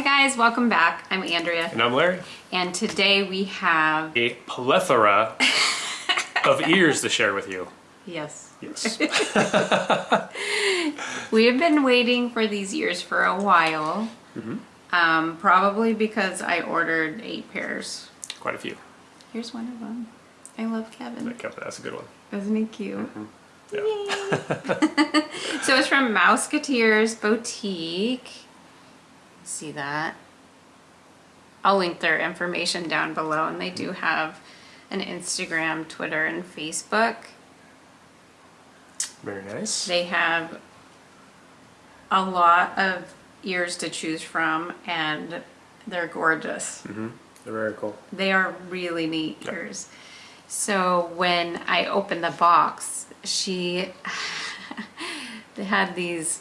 Hi guys, welcome back. I'm Andrea, And I'm Larry. and today we have A plethora of ears to share with you. yes, Yes. we have been waiting for these ears for a while. Mm -hmm. Um, probably because I ordered eight pairs. Quite a few. Here's one of them. I love Kevin. That's a good one. Isn't he cute? Yeah. Yay. so it's from Mouseketeers Boutique. See that? I'll link their information down below, and they do have an Instagram, Twitter, and Facebook. Very nice. They have a lot of ears to choose from, and they're gorgeous. Mhm. They're very cool. They are really neat Yeah. ears. So when I opened the box, she they had these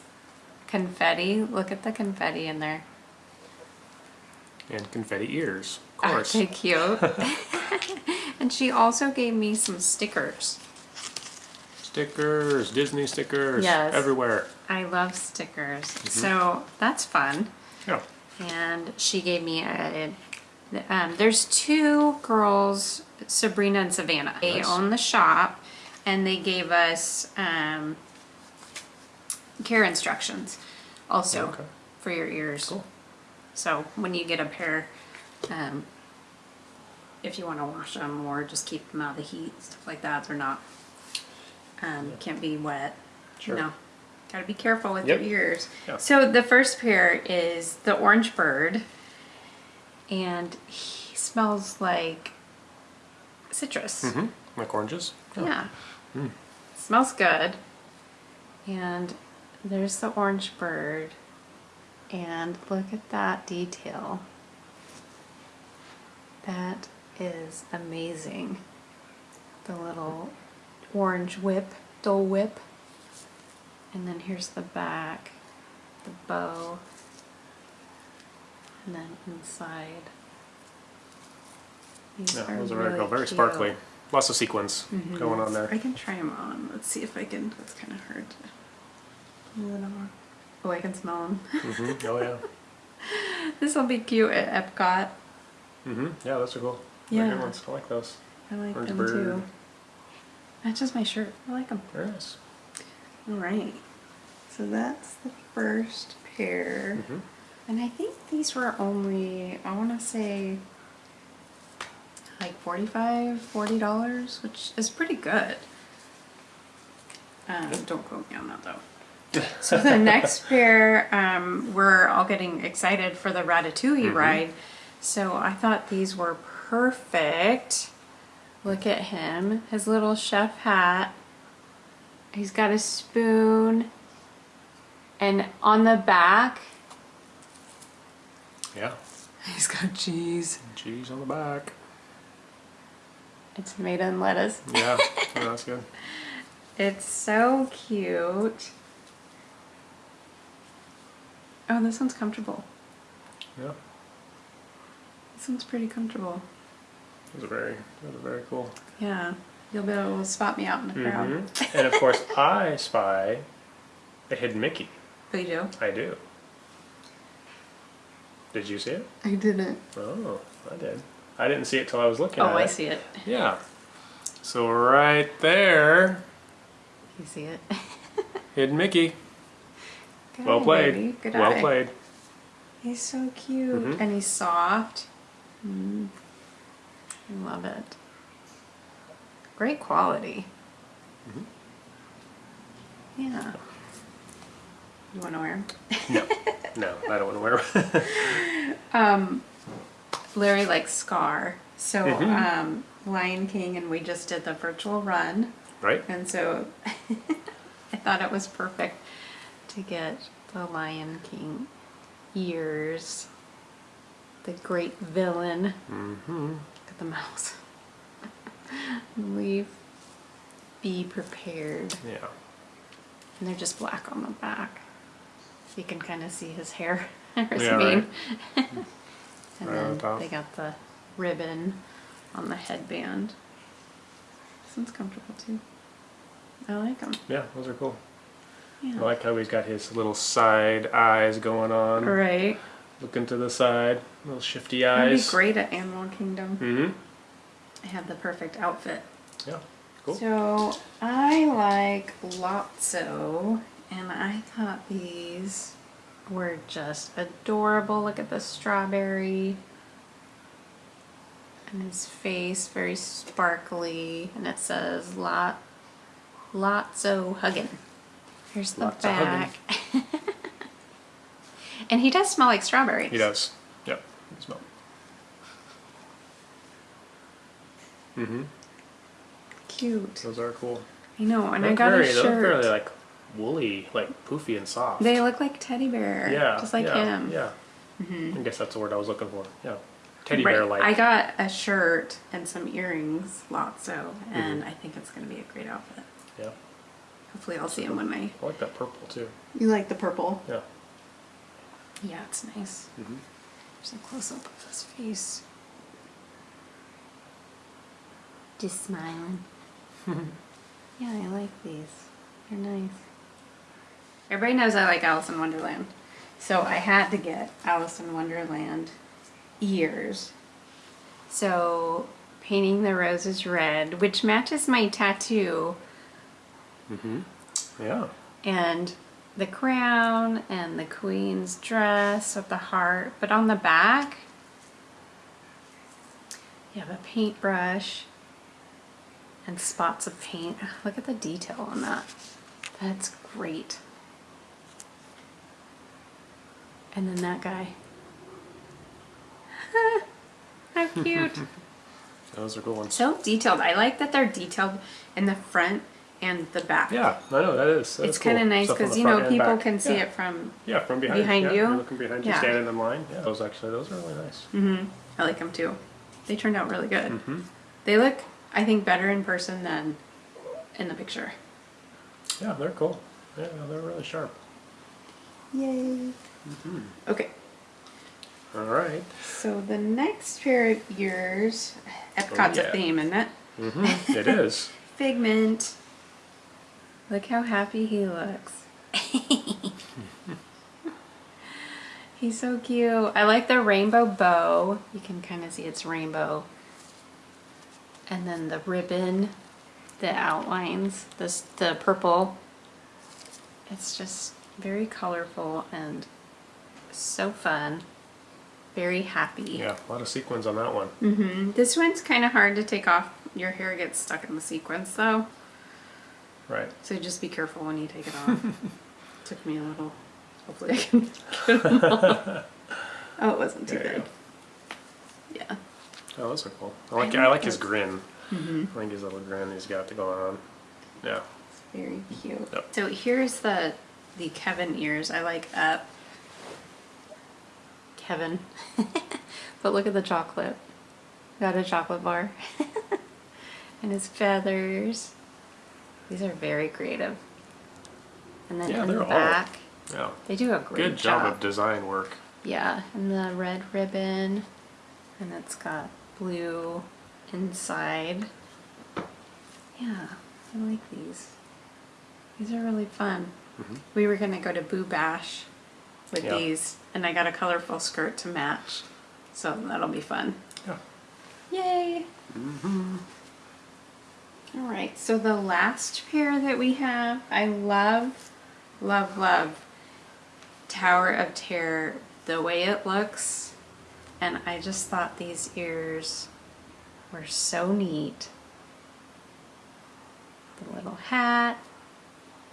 confetti. Look at the confetti in there. And confetti ears, of Aren't course. they cute? and she also gave me some stickers. Stickers, Disney stickers, Yes. everywhere. I love stickers. Mm-hmm. So that's fun. Yeah. and she gave me a. Um, there's two girls, Sabrina and Savannah. They Nice. own the shop, and they gave us um, care instructions, also Okay. for your ears. Cool. So when you get a pair, um, if you want to wash them or just keep them out of the heat, stuff like that, they're not um, can't be wet. Sure. No, gotta be careful with Yep. your ears. Yeah. So the first pair is the orange bird, and he smells like citrus. Mm-hmm. Like oranges. Yeah. Mm. Smells good. And there's the orange bird. And look at that detail. That is amazing. The little orange whip, Dole Whip. And then here's the back, the bow. And then inside. These Yeah, those are very really cool. Very cute. sparkly. Lots of sequins Mm-hmm. going on there. I can try them on. Let's see if I can. That's kind of hard to move it on. Oh, I can smell them. hmm Oh, yeah. this will be cute at Epcot. Mm -hmm. Yeah, those are cool. They're Yeah. good ones. I like those. I like Orange them bird. too. just my shirt. I like them. Very nice. All right. So that's the first pair. Mm hmm And I think these were only, I want to say, like $45, $40, which is pretty good. Um, don't quote me on that though. So the next pair, um, we're all getting excited for the Ratatouille ride. So I thought these were perfect. Look at him, his little chef hat. He's got a spoon. And on the back, Yeah. he's got cheese. Cheese on the back. It's tomato and lettuce. Yeah. yeah that's good. It's so cute. Oh, this one's comfortable. Yeah. This one's pretty comfortable. Those are very, are very cool. Yeah. You'll be able to spot me out in the crowd. Mhm. and of course, I spy a hidden Mickey. Oh, you do? I do. Did you see it? I didn't. Oh, I did. I didn't see it till I was looking Oh, I it. see it. Yeah. So right there, You see it? hidden Mickey. Good well played. baby. Good well eye. played. He's so cute. Mhm. And he's soft. Mm. I love it. Great quality. Mm-hmm. Yeah. You want to wear 'em? No, no, I don't want to wear. Um, Larry likes Scar. So, Mhm. um, Lion King, and we just did the virtual run. right? And so I thought it was perfect to get the Lion King ears. The great villain. Mm-hmm. Look at the mouse. Leave. Be prepared. Yeah. And they're just black on the back. You can kind of see his hair Yeah, mane. and Right then they got the ribbon on the headband. This one's comfortable too. I like them. Yeah, those are cool. Yeah. I like how he's got his little side eyes going on. Right. looking to the side, little shifty eyes. I'd be great at Animal Kingdom. Mm-hmm. I have the perfect outfit. Yeah. Cool. So I like Lotso, and I thought these were just adorable. Look at the strawberry. And his face, very sparkly, and it says Lot Lotso Huggin. Here's the Lots back. and he does smell like strawberries. He does. Yep. You smell. Mm-hmm. Cute. Those are cool. I know, and I got very, a shirt. like woolly, like poofy and soft. They look like teddy bear. yeah. Just like yeah, him. Yeah. Mhm. I guess that's the word I was looking for. Yeah. Teddy Right. bear like. I got a shirt and some earrings, Lotso, and Mm-hmm. I think it's gonna be a great outfit. Yeah. Hopefully, I'll see him when I. I like that purple too. You like the purple? Yeah. Yeah, it's nice. Mm-hmm. There's a close up of his face. Just smiling. yeah, I like these. They're nice. Everybody knows I like Alice in Wonderland. So I had to get Alice in Wonderland ears. So painting the roses red, which matches my tattoo, Mm-hmm. Yeah. and the crown and the queen's dress with the heart. But on the back, you have a paintbrush and spots of paint. Look at the detail on that. That's great. And then that guy. How cute. Those are good ones. so detailed. I like that they're detailed in the front and the back. Yeah, I know that is. That It's cool. kind of nice because you know people back. can see yeah. it from. Yeah, from behind. behind yeah, you. You're looking behind you, standing in line. Yeah, those actually, those are really nice. hmm I like them too. They turned out really good. Mm-hmm. They look, I think, better in person than in the picture. Yeah, they're cool. Yeah, they're really sharp. Yay! Okay, All right. so the next pair of ears, Epcot's yeah. a theme, isn't it? Mm-hmm. it is. Figment. Look how happy he looks. He's so cute. I like the rainbow bow. You can kind of see it's rainbow. And then the ribbon that outlines this the purple. It's just very colorful and so fun. Very happy. Yeah, a lot of sequins on that one. hmm This one's kind of hard to take off. Your hair gets stuck in the sequins though. Right. So just be careful when you take it off. Took me a little. Hopefully I can get them off. Oh, it wasn't too There you big. Yeah. Oh, those are cool. I like. I I, like like his those. grin. hmm I like his little grin he's got going on. Yeah. It's very cute. Yep. So here's the the Kevin ears. I like up. Kevin. but look at the chocolate. Got a chocolate bar. and his feathers. These are very creative. And then Yeah, in they're the all- back, Yeah. they do a great Good job of design work. Yeah, and the red ribbon, and it's got blue inside. Yeah, I like these. These are really fun. Mhm. We were gonna go to Boo Bash with Yeah. these, and I got a colorful skirt to match, so that'll be fun. Yeah. Yay! All right, so the last pair that we have, I love, love, love Tower of Terror, the way it looks, and I just thought these ears were so neat. The little hat,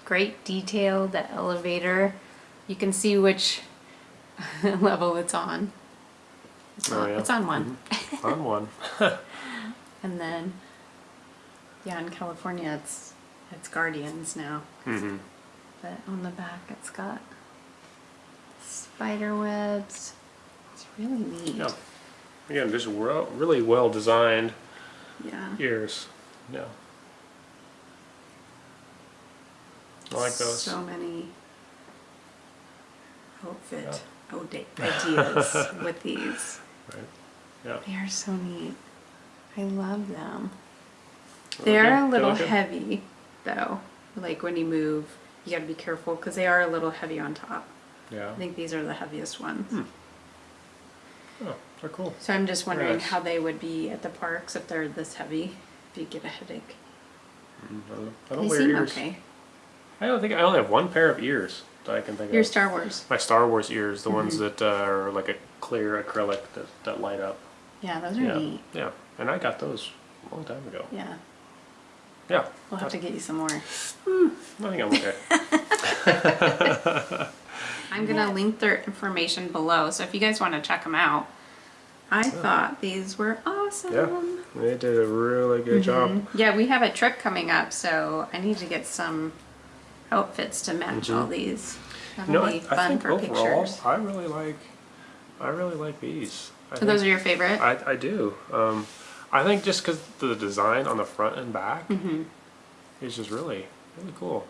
great detail, the elevator. You can see which level it's on. It's, Oh, on, yeah. it's on one. Mm-hmm. on one. And then, yeah, in California, it's it's Guardians now. Mm-hmm. But on the back, it's got spider webs. It's really neat. Yeah. Again, just re- really well designed Yeah. ears. Yeah. I like those. So many outfit Yeah. ideas with these. Right. Yeah. They are so neat. I love them. They They're look a little heavy, though. Like when you move, you gotta be careful because they are a little heavy on top. Yeah. I think these are the heaviest ones. Hmm. Oh, they're cool. So I'm just wondering Nice. how they would be at the parks if they're this heavy, if you get a headache. Mm, I don't, They wear seem ears. okay. I don't think I only have one pair of ears that I can think Your of. Your Star Wars. My Star Wars ears, the ones Mm-hmm. that uh, are like a clear acrylic that, that light up. Yeah, those are Yeah, neat. yeah. And I got those a long time ago. Yeah. Yeah, We'll have to get you some more. I think I'm okay. I'm gonna link their information below, so if you guys wanna check them out. I thought these were awesome. yeah, they did a really good job. Mm-hmm. Yeah, we have a trip coming up, so I need to get some outfits to match all these. That'll You know, be I, fun I think for overall, pictures. I really like, I really like these. I So those are your favorite? I, I do. Um, I think just because the design on the front and back Mm-hmm. is just really, really cool.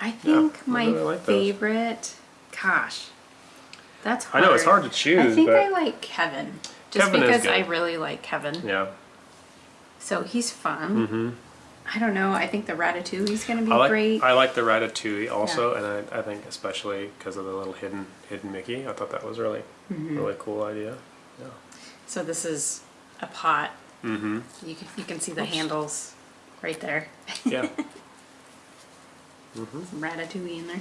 I think I my really like those. favorite, gosh, that's hard. I know it's hard to choose. I think I like Kevin, just Kevin is because. I really like Kevin. yeah. So he's fun. hmm I don't know. I think the Ratatouille's gonna be I like great. I like the Ratatouille also, and I, I think especially because of the little hidden hidden Mickey. I thought that was really Mm-hmm. really cool idea. Yeah. so this is a pot. Mm-hmm. You can you can see the handles right there. Yeah. Some Ratatouille in there.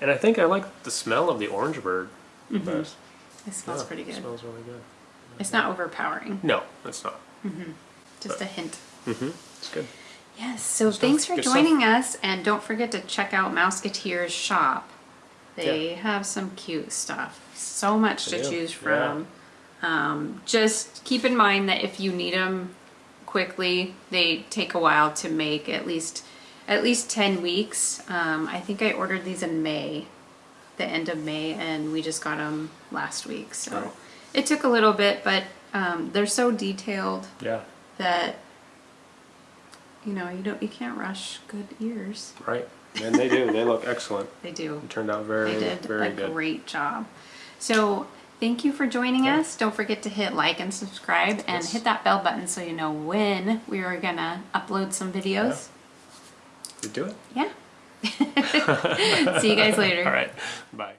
and I think I like the smell of the orange bird the best. It smells Yeah, pretty good. It smells really good. It's not overpowering. No, it's not. Mm -hmm. Just a hint. Mm-hmm. It's good. Yes. So stuff. thanks for Good stuff. joining us, and don't forget to check out Mouseketeer's shop. They have some cute stuff. So much They to do, choose yeah. Um, just keep in mind that if you need them quickly, they take a while to make. At least, at least ten weeks. Um, I think I ordered these in May, the end of May, and we just got them last week. So Right. it took a little bit, but um, they're so detailed Yeah. that you know you don't you can't rush good ears. Right. And they do. they look excellent. They do. It turned out very They did very a good. great job. So thank you for joining Yeah. us. Don't forget to hit like and subscribe and Yes. hit that bell button so you know when we are gonna upload some videos. You do it. Yeah. See you guys later. All right. Bye.